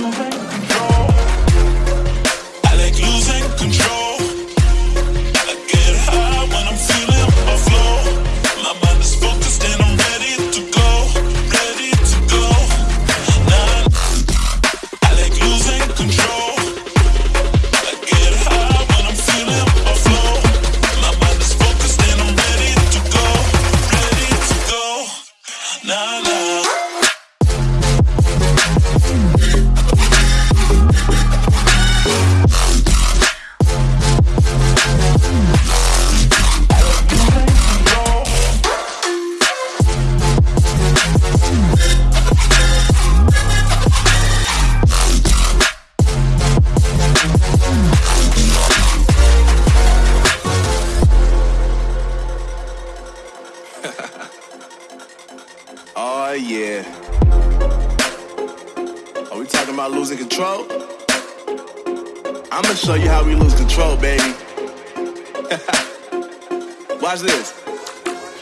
moment yeah. Are we talking about losing control? I'ma show you how we lose control, baby. Watch this.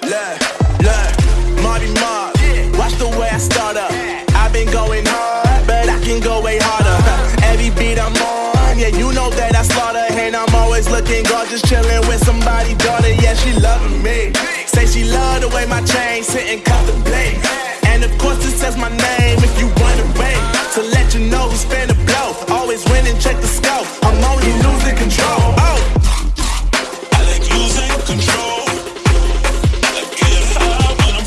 Look, look, Marty Mark. Watch the way I start up. I've been going hard, but I can go way harder. Every beat I'm on, yeah, you know that I slaughter. And I'm always looking gorgeous, chilling with somebody says my name if you run away. To let you know who's finna blow. Always winning, check the scope. I'm only losing control. Oh. I like losing control. I high when I'm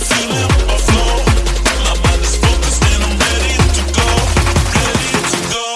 flow. My mind is focused and I'm ready to go. Ready to go.